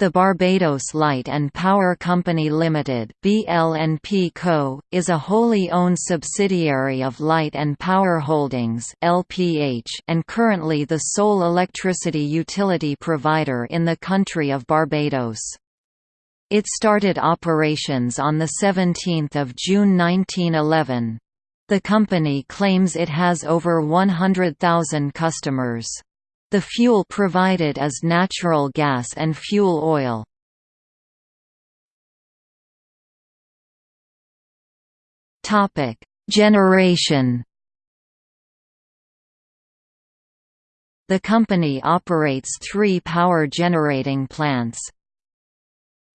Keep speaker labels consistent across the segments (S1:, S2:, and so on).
S1: The Barbados Light and Power Company Limited (BL&P Co) is a wholly owned subsidiary of Light and Power Holdings (LPH) and currently the sole electricity utility provider in the country of Barbados. It started operations on the 17th of June 1911. The company claims it has over 100,000 customers. The fuel provided is natural gas and fuel oil. Generation. The company operates three power generating plants,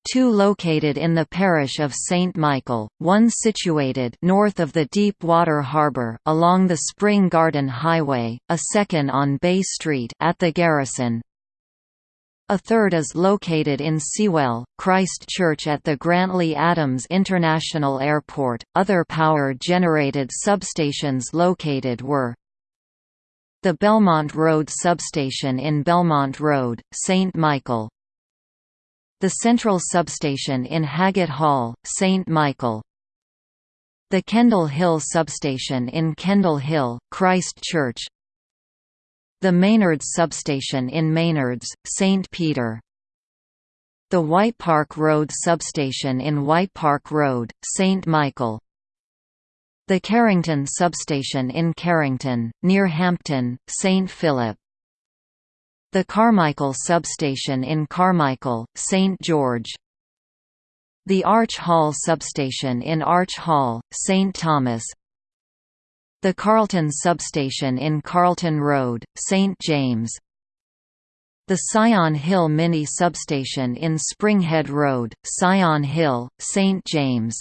S1: two located in the parish of St. Michael, one situated north of the Deep Water Harbour along the Spring Garden Highway, a second on Bay Street at the Garrison. A third is located in Seawell, Christ Church at the Grantley Adams International Airport. Other power generated substations located were the Belmont Road substation in Belmont Road, St. Michael, the central substation in Haggett Hall, St. Michael. The Kendall Hill substation in Kendall Hill, Christ Church. The Maynards substation in Maynards, St. Peter. The White Park Road substation in White Park Road, St. Michael. The Carrington substation in Carrington, near Hampton, St. Philip. The Carmichael substation in Carmichael, St. George The Arch Hall substation in Arch Hall, St. Thomas The Carlton substation in Carlton Road, St. James the Sion Hill Mini Substation in Springhead Road, Sion Hill, St. James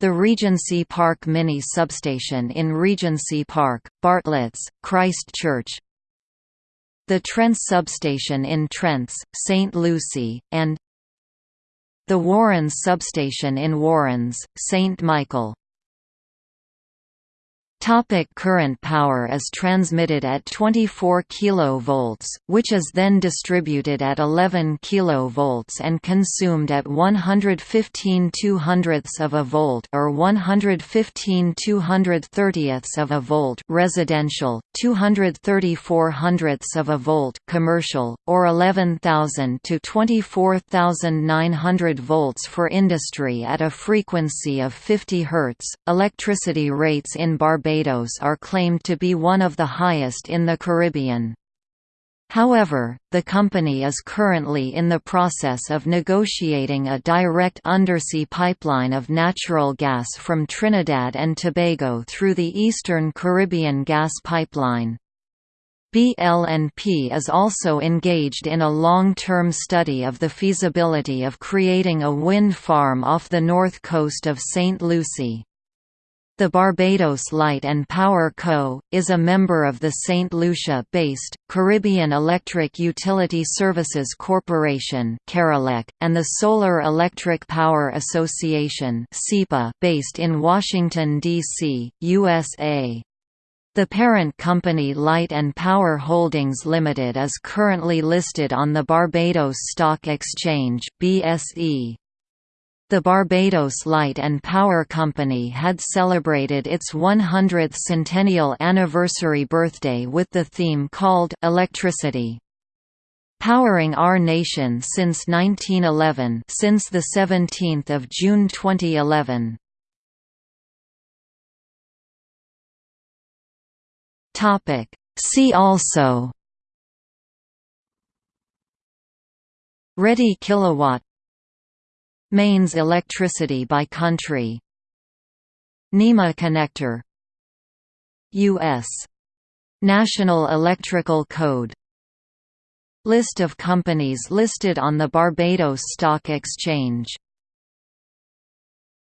S1: The Regency Park Mini Substation in Regency Park, Bartlett's, Christ Church the Trents substation in Trents, St. Lucy, and the Warrens substation in Warrens, St. Michael. Topic current power is transmitted at 24 kV, which is then distributed at 11 kV and consumed at 115 200ths of a volt or 115 230ths of a volt residential, 234 hundredths of a volt commercial, or 11,000 to 24,900 volts for industry at a frequency of 50 Hz. Electricity rates in Barbados Barbados are claimed to be one of the highest in the Caribbean. However, the company is currently in the process of negotiating a direct undersea pipeline of natural gas from Trinidad and Tobago through the Eastern Caribbean Gas Pipeline. BL&P is also engaged in a long-term study of the feasibility of creating a wind farm off the north coast of St. Lucy. The Barbados Light and Power Co., is a member of the St. Lucia-based, Caribbean Electric Utility Services Corporation and the Solar Electric Power Association based in Washington, D.C., USA. The parent company Light and Power Holdings Limited is currently listed on the Barbados Stock Exchange BSE. The Barbados Light and Power Company had celebrated its 100th centennial anniversary birthday with the theme called Electricity. Powering our nation since 1911 since the 17th of June 2011. Topic See also Reddy Kilowatt Mains electricity by country. NEMA connector. U.S. National Electrical Code. List of companies listed on the Barbados Stock Exchange